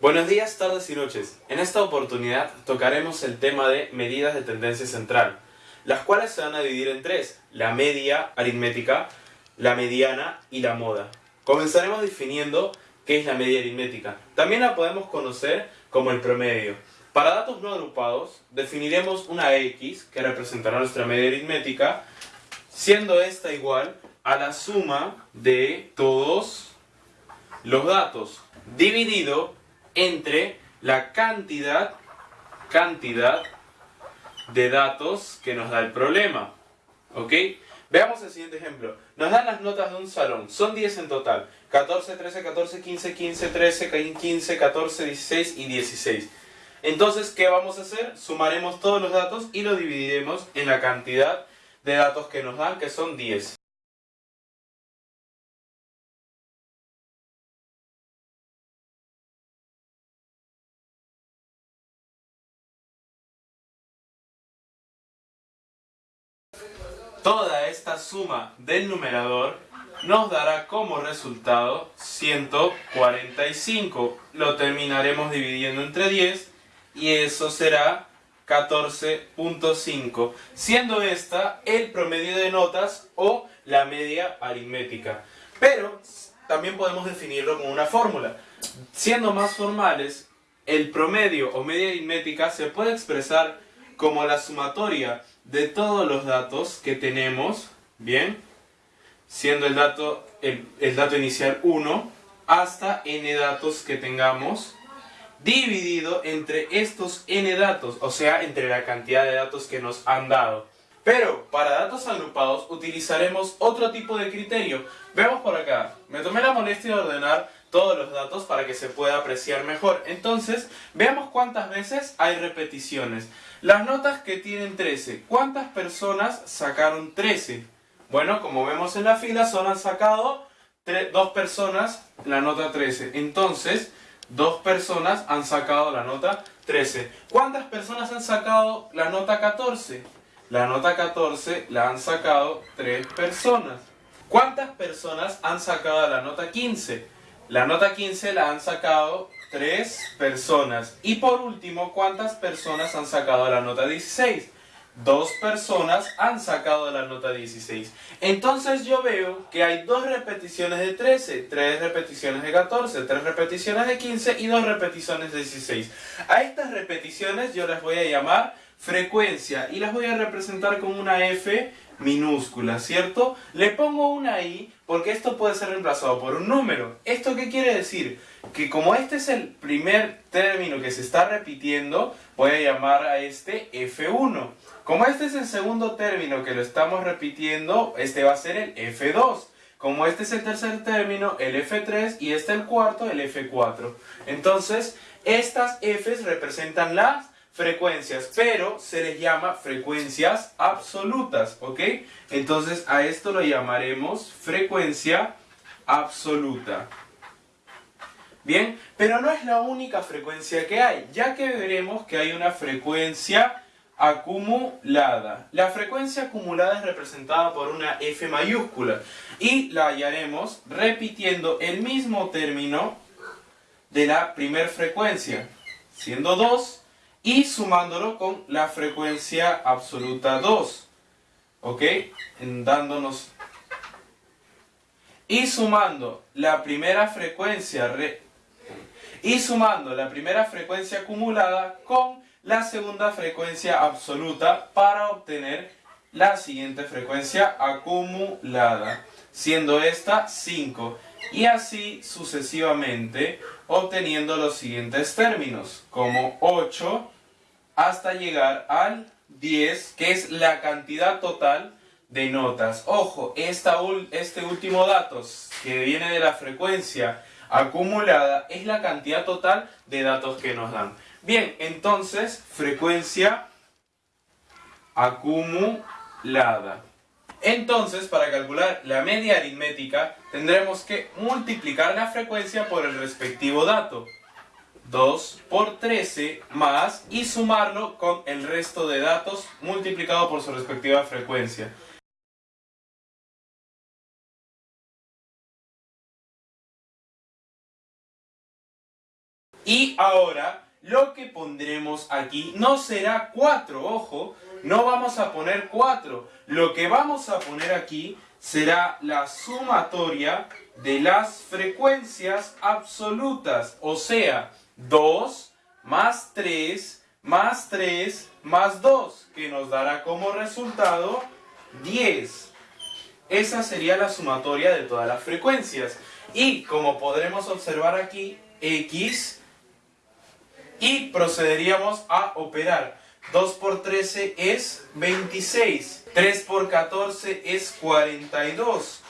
Buenos días, tardes y noches. En esta oportunidad tocaremos el tema de medidas de tendencia central, las cuales se van a dividir en tres, la media aritmética, la mediana y la moda. Comenzaremos definiendo qué es la media aritmética. También la podemos conocer como el promedio. Para datos no agrupados, definiremos una X, que representará nuestra media aritmética, siendo esta igual a la suma de todos los datos, dividido entre la cantidad, cantidad de datos que nos da el problema. ¿Ok? Veamos el siguiente ejemplo. Nos dan las notas de un salón. Son 10 en total. 14, 13, 14, 15, 15, 13, 15, 14, 16 y 16. Entonces, ¿qué vamos a hacer? Sumaremos todos los datos y lo dividiremos en la cantidad de datos que nos dan, que son 10. Suma del numerador nos dará como resultado 145. Lo terminaremos dividiendo entre 10 y eso será 14.5, siendo esta el promedio de notas o la media aritmética. Pero también podemos definirlo con una fórmula. Siendo más formales, el promedio o media aritmética se puede expresar como la sumatoria de todos los datos que tenemos, ¿bien? Siendo el dato, el, el dato inicial 1 hasta n datos que tengamos dividido entre estos n datos, o sea, entre la cantidad de datos que nos han dado. Pero para datos agrupados utilizaremos otro tipo de criterio. Veamos por acá. Me tomé la molestia de ordenar todos los datos para que se pueda apreciar mejor. Entonces, veamos cuántas veces hay repeticiones. Las notas que tienen 13. ¿Cuántas personas sacaron 13? Bueno, como vemos en la fila, solo han sacado dos personas la nota 13. Entonces, dos personas han sacado la nota 13. ¿Cuántas personas han sacado la nota 14? La nota 14 la han sacado tres personas. ¿Cuántas personas han sacado la nota 15? La nota 15 la han sacado tres personas. Y por último, ¿cuántas personas han sacado la nota 16? Dos personas han sacado la nota 16. Entonces yo veo que hay dos repeticiones de 13, tres repeticiones de 14, tres repeticiones de 15 y dos repeticiones de 16. A estas repeticiones yo las voy a llamar frecuencia y las voy a representar con una F minúscula, ¿cierto? Le pongo una I porque esto puede ser reemplazado por un número. ¿Esto qué quiere decir? Que como este es el primer término que se está repitiendo, voy a llamar a este F1. Como este es el segundo término que lo estamos repitiendo, este va a ser el F2. Como este es el tercer término, el F3 y este el cuarto, el F4. Entonces, estas Fs representan las frecuencias, pero se les llama frecuencias absolutas, ¿ok? Entonces a esto lo llamaremos frecuencia absoluta. Bien, pero no es la única frecuencia que hay, ya que veremos que hay una frecuencia acumulada. La frecuencia acumulada es representada por una F mayúscula y la hallaremos repitiendo el mismo término de la primer frecuencia, siendo 2 y sumándolo con la frecuencia absoluta 2. ¿Ok? dándonos... Y sumando la primera frecuencia... y sumando la primera frecuencia acumulada con la segunda frecuencia absoluta para obtener la siguiente frecuencia acumulada, siendo esta 5 y así sucesivamente obteniendo los siguientes términos, como 8 hasta llegar al 10, que es la cantidad total de notas. Ojo, esta, este último dato que viene de la frecuencia acumulada es la cantidad total de datos que nos dan. Bien, entonces, frecuencia acumulada. Entonces, para calcular la media aritmética, tendremos que multiplicar la frecuencia por el respectivo dato. 2 por 13 más y sumarlo con el resto de datos multiplicado por su respectiva frecuencia. Y ahora lo que pondremos aquí no será 4, ojo, no vamos a poner 4. Lo que vamos a poner aquí será la sumatoria de las frecuencias absolutas, o sea, 2 más 3 más 3 más 2, que nos dará como resultado 10. Esa sería la sumatoria de todas las frecuencias. Y como podremos observar aquí, x y procederíamos a operar. 2 por 13 es 26, 3 por 14 es 42,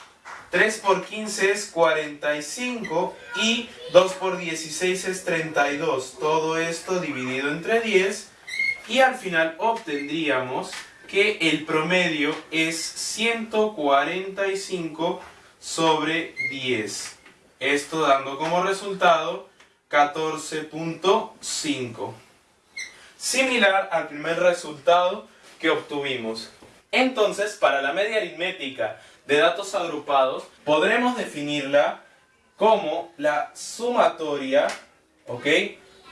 3 por 15 es 45 y 2 por 16 es 32. Todo esto dividido entre 10 y al final obtendríamos que el promedio es 145 sobre 10. Esto dando como resultado 14.5. Similar al primer resultado que obtuvimos. Entonces, para la media aritmética de datos agrupados, podremos definirla como la sumatoria, ¿ok?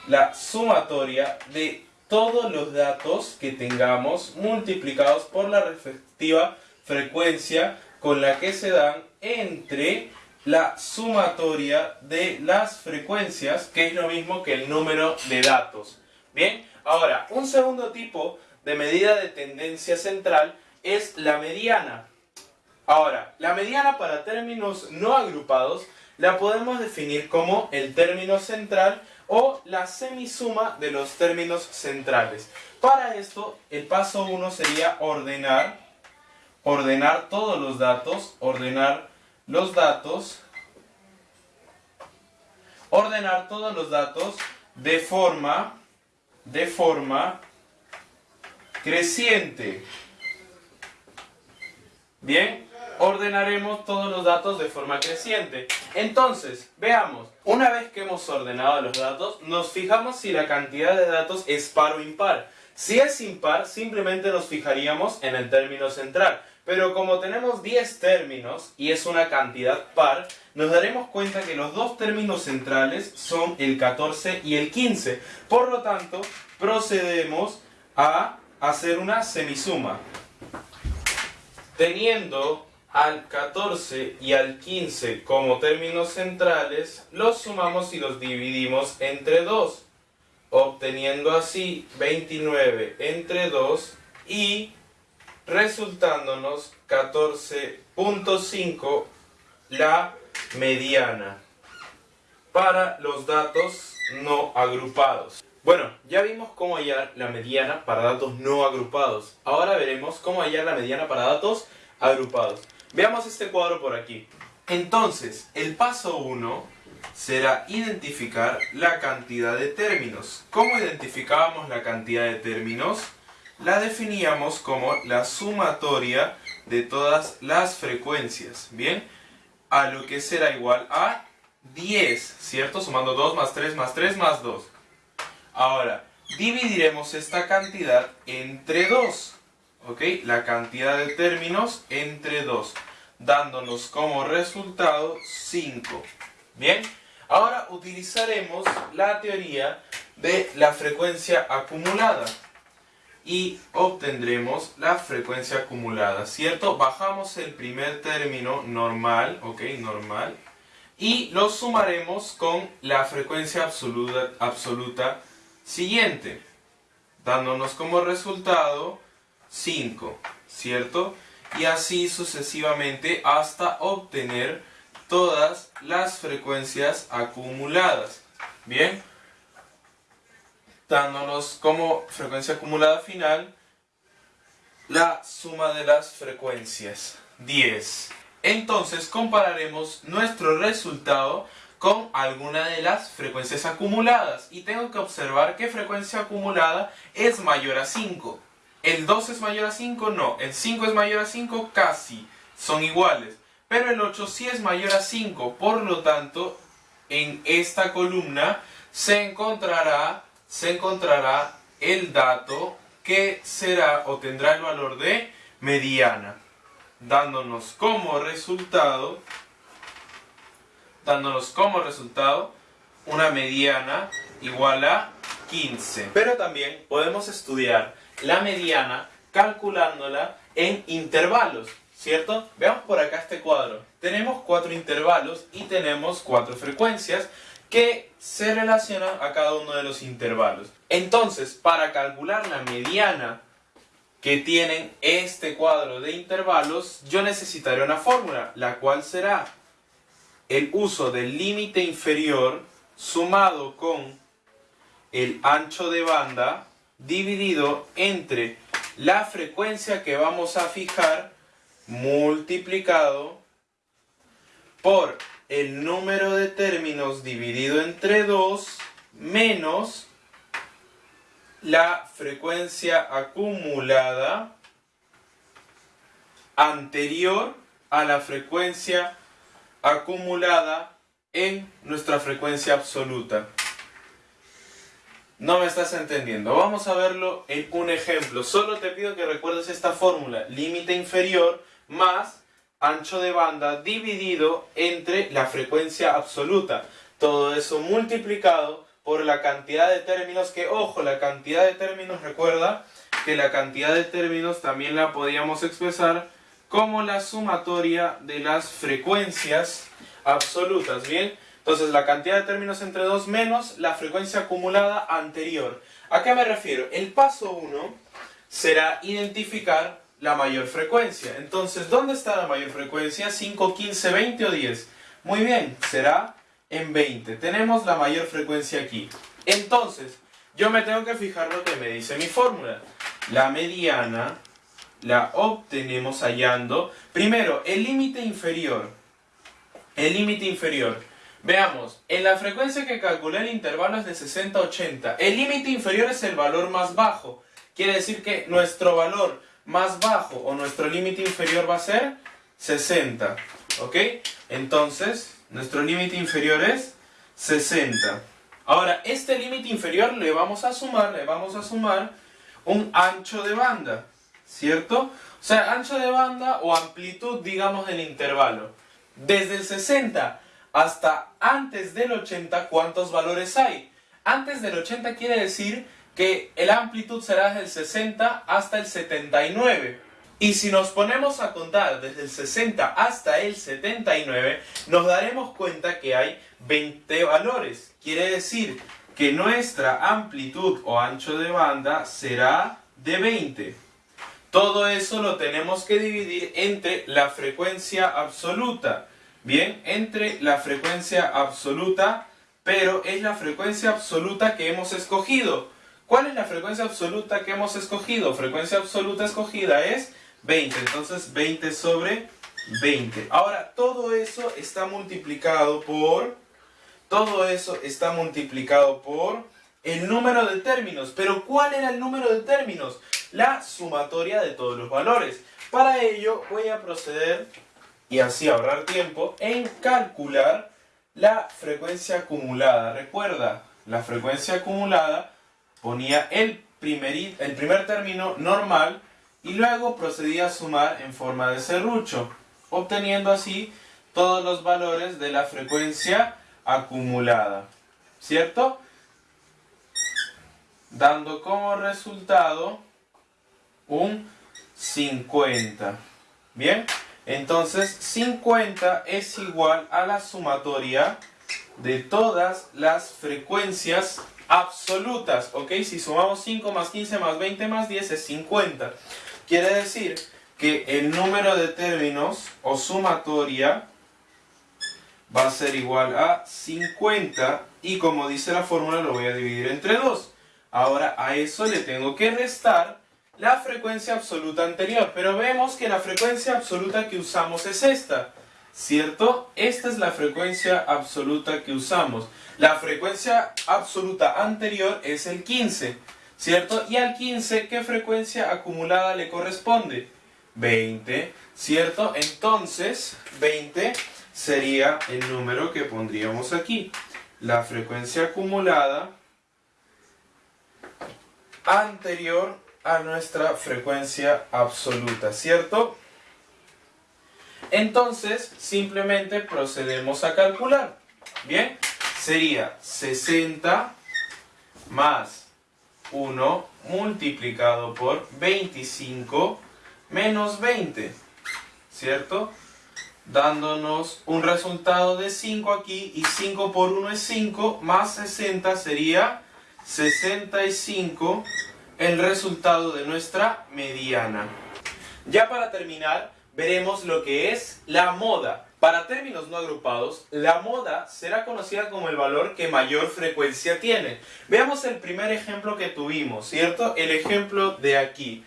La sumatoria de todos los datos que tengamos multiplicados por la respectiva frecuencia con la que se dan entre la sumatoria de las frecuencias, que es lo mismo que el número de datos. Bien, ahora, un segundo tipo de medida de tendencia central es la mediana. Ahora, la mediana para términos no agrupados la podemos definir como el término central o la semisuma de los términos centrales. Para esto, el paso 1 sería ordenar, ordenar todos los datos, ordenar los datos, ordenar todos los datos de forma, de forma creciente. Bien, ordenaremos todos los datos de forma creciente. Entonces, veamos, una vez que hemos ordenado los datos, nos fijamos si la cantidad de datos es par o impar. Si es impar, simplemente nos fijaríamos en el término central. Pero como tenemos 10 términos y es una cantidad par, nos daremos cuenta que los dos términos centrales son el 14 y el 15. Por lo tanto, procedemos a hacer una semisuma. Teniendo al 14 y al 15 como términos centrales, los sumamos y los dividimos entre 2, obteniendo así 29 entre 2 y resultándonos 14.5 la mediana para los datos no agrupados. Bueno, ya vimos cómo hallar la mediana para datos no agrupados. Ahora veremos cómo hallar la mediana para datos agrupados. Veamos este cuadro por aquí. Entonces, el paso 1 será identificar la cantidad de términos. ¿Cómo identificábamos la cantidad de términos? La definíamos como la sumatoria de todas las frecuencias, ¿bien? A lo que será igual a 10, ¿cierto? Sumando 2 más 3 más 3 más 2. Ahora, dividiremos esta cantidad entre 2, ¿ok? La cantidad de términos entre 2, dándonos como resultado 5, ¿bien? Ahora utilizaremos la teoría de la frecuencia acumulada y obtendremos la frecuencia acumulada, ¿cierto? Bajamos el primer término normal, ¿ok? Normal. Y lo sumaremos con la frecuencia absoluta, absoluta siguiente, dándonos como resultado 5, ¿cierto? Y así sucesivamente hasta obtener todas las frecuencias acumuladas. Bien, dándonos como frecuencia acumulada final la suma de las frecuencias, 10. Entonces compararemos nuestro resultado con alguna de las frecuencias acumuladas y tengo que observar qué frecuencia acumulada es mayor a 5. ¿El 2 es mayor a 5? No. ¿El 5 es mayor a 5? Casi. Son iguales. Pero el 8 sí es mayor a 5. Por lo tanto, en esta columna se encontrará se encontrará el dato que será o tendrá el valor de mediana, dándonos como resultado, dándonos como resultado una mediana igual a 15. Pero también podemos estudiar la mediana calculándola en intervalos, ¿cierto? Veamos por acá este cuadro. Tenemos cuatro intervalos y tenemos cuatro frecuencias que se relacionan a cada uno de los intervalos. Entonces, para calcular la mediana que tienen este cuadro de intervalos, yo necesitaré una fórmula, la cual será el uso del límite inferior sumado con el ancho de banda dividido entre la frecuencia que vamos a fijar multiplicado por el número de términos dividido entre 2 menos la frecuencia acumulada anterior a la frecuencia acumulada en nuestra frecuencia absoluta. No me estás entendiendo. Vamos a verlo en un ejemplo. Solo te pido que recuerdes esta fórmula. Límite inferior más ancho de banda dividido entre la frecuencia absoluta. Todo eso multiplicado por la cantidad de términos que, ojo, la cantidad de términos, recuerda que la cantidad de términos también la podíamos expresar como la sumatoria de las frecuencias absolutas, ¿bien? Entonces la cantidad de términos entre 2 menos la frecuencia acumulada anterior. ¿A qué me refiero? El paso 1 será identificar la mayor frecuencia. Entonces, ¿dónde está la mayor frecuencia? 5, 15, 20 o 10. Muy bien, será en 20. Tenemos la mayor frecuencia aquí. Entonces, yo me tengo que fijar lo que me dice mi fórmula. La mediana la obtenemos hallando, primero, el límite inferior. El límite inferior. Veamos, en la frecuencia que calculé el intervalo es de 60 a 80. El límite inferior es el valor más bajo. Quiere decir que nuestro valor más bajo o nuestro límite inferior va a ser 60. ¿Ok? Entonces, nuestro límite inferior es 60. Ahora, este límite inferior le vamos a sumar, le vamos a sumar un ancho de banda. ¿Cierto? O sea, ancho de banda o amplitud, digamos, del intervalo. Desde el 60 hasta antes del 80, ¿cuántos valores hay? Antes del 80 quiere decir que el amplitud será desde el 60 hasta el 79. Y si nos ponemos a contar desde el 60 hasta el 79, nos daremos cuenta que hay 20 valores. Quiere decir que nuestra amplitud o ancho de banda será de 20. Todo eso lo tenemos que dividir entre la frecuencia absoluta. Bien, entre la frecuencia absoluta, pero es la frecuencia absoluta que hemos escogido. ¿Cuál es la frecuencia absoluta que hemos escogido? Frecuencia absoluta escogida es 20, entonces 20 sobre 20. Ahora, todo eso está multiplicado por... Todo eso está multiplicado por el número de términos. Pero ¿cuál era el número de términos? La sumatoria de todos los valores. Para ello voy a proceder y así ahorrar tiempo en calcular la frecuencia acumulada. Recuerda, la frecuencia acumulada ponía el primer, el primer término normal y luego procedía a sumar en forma de serrucho, obteniendo así todos los valores de la frecuencia acumulada. ¿Cierto? Dando como resultado un 50. Bien, entonces 50 es igual a la sumatoria de todas las frecuencias absolutas, ¿ok? Si sumamos 5 más 15 más 20 más 10 es 50. Quiere decir que el número de términos o sumatoria va a ser igual a 50 y como dice la fórmula lo voy a dividir entre 2. Ahora a eso le tengo que restar la frecuencia absoluta anterior, pero vemos que la frecuencia absoluta que usamos es esta, ¿cierto? Esta es la frecuencia absoluta que usamos. La frecuencia absoluta anterior es el 15, ¿cierto? Y al 15, ¿qué frecuencia acumulada le corresponde? 20, ¿cierto? Entonces, 20 sería el número que pondríamos aquí. La frecuencia acumulada anterior a nuestra frecuencia absoluta, ¿cierto? Entonces, simplemente procedemos a calcular. Bien, sería 60 más 1 multiplicado por 25 menos 20, ¿cierto? Dándonos un resultado de 5 aquí y 5 por 1 es 5 más 60 sería 65 el resultado de nuestra mediana. Ya para terminar, veremos lo que es la moda. Para términos no agrupados, la moda será conocida como el valor que mayor frecuencia tiene. Veamos el primer ejemplo que tuvimos, ¿cierto? El ejemplo de aquí.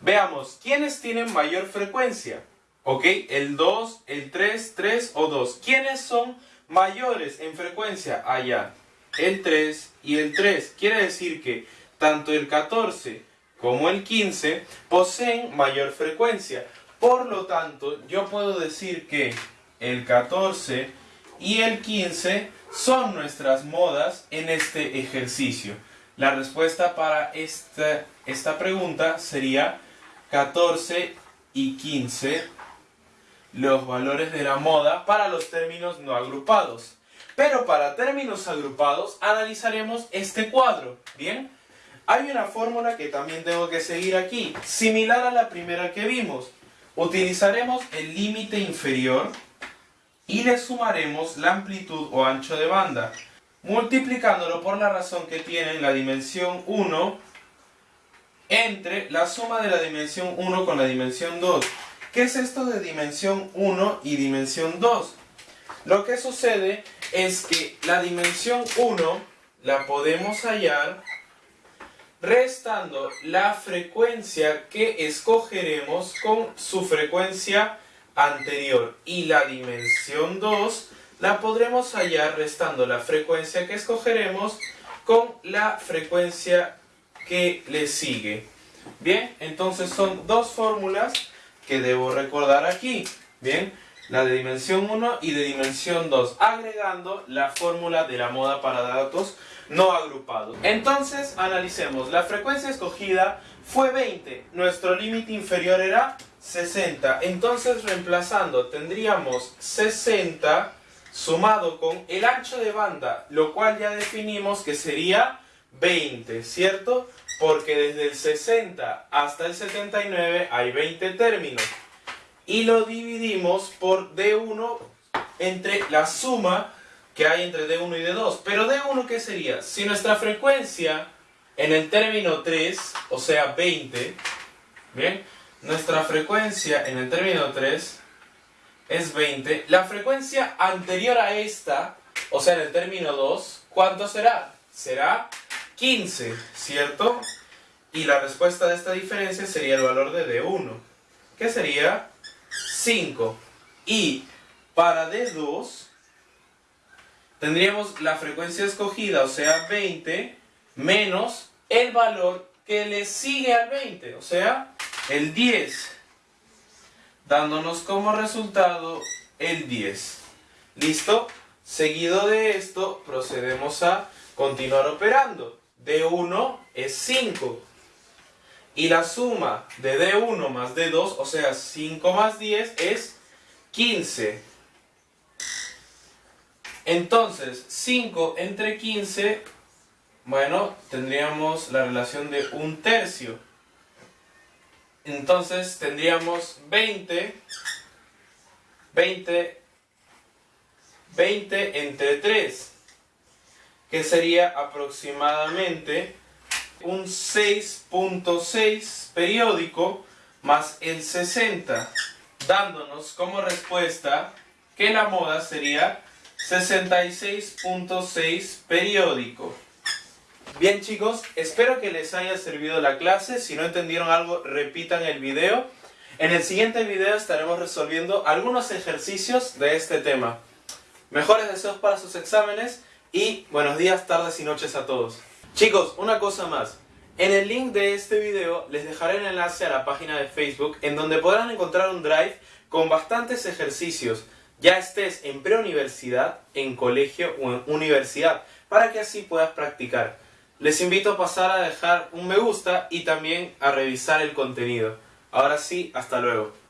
Veamos, ¿quiénes tienen mayor frecuencia? ¿Ok? El 2, el 3, 3 o 2. ¿Quiénes son mayores en frecuencia? Allá. El 3 y el 3. Quiere decir que tanto el 14 como el 15 poseen mayor frecuencia. Por lo tanto, yo puedo decir que el 14 y el 15 son nuestras modas en este ejercicio. La respuesta para esta, esta pregunta sería 14 y 15 los valores de la moda para los términos no agrupados. Pero para términos agrupados analizaremos este cuadro, ¿bien? Hay una fórmula que también tengo que seguir aquí, similar a la primera que vimos. Utilizaremos el límite inferior y le sumaremos la amplitud o ancho de banda, multiplicándolo por la razón que tiene la dimensión 1 entre la suma de la dimensión 1 con la dimensión 2. ¿Qué es esto de dimensión 1 y dimensión 2? Lo que sucede es que la dimensión 1 la podemos hallar restando la frecuencia que escogeremos con su frecuencia anterior y la dimensión 2 la podremos hallar restando la frecuencia que escogeremos con la frecuencia que le sigue. Bien, entonces son dos fórmulas que debo recordar aquí. Bien, la de dimensión 1 y de dimensión 2, agregando la fórmula de la moda para datos no agrupados. Entonces, analicemos. La frecuencia escogida fue 20. Nuestro límite inferior era 60. Entonces, reemplazando, tendríamos 60 sumado con el ancho de banda, lo cual ya definimos que sería 20, ¿cierto? Porque desde el 60 hasta el 79 hay 20 términos. Y lo dividimos por D1 entre la suma que hay entre D1 y D2. Pero D1, ¿qué sería? Si nuestra frecuencia en el término 3, o sea 20, ¿bien? Nuestra frecuencia en el término 3 es 20. La frecuencia anterior a esta, o sea en el término 2, ¿cuánto será? Será 15, ¿cierto? Y la respuesta de esta diferencia sería el valor de D1, que sería 5. Y para D2 tendríamos la frecuencia escogida, o sea 20, menos el valor que le sigue al 20, o sea el 10, dándonos como resultado el 10. ¿Listo? Seguido de esto, procedemos a continuar operando. D1 es 5. Y la suma de D1 más D2, o sea 5 más 10, es 15. Entonces, 5 entre 15, bueno, tendríamos la relación de un tercio. Entonces tendríamos 20, 20, 20 entre 3, que sería aproximadamente un 6.6 periódico más el 60, dándonos como respuesta que la moda sería 66.6 periódico. Bien chicos, espero que les haya servido la clase. Si no entendieron algo, repitan el video. En el siguiente video estaremos resolviendo algunos ejercicios de este tema. Mejores deseos para sus exámenes y buenos días, tardes y noches a todos. Chicos, una cosa más. En el link de este video les dejaré el enlace a la página de Facebook en donde podrán encontrar un drive con bastantes ejercicios ya estés en preuniversidad, en colegio o en universidad, para que así puedas practicar. Les invito a pasar a dejar un me gusta y también a revisar el contenido. Ahora sí, hasta luego.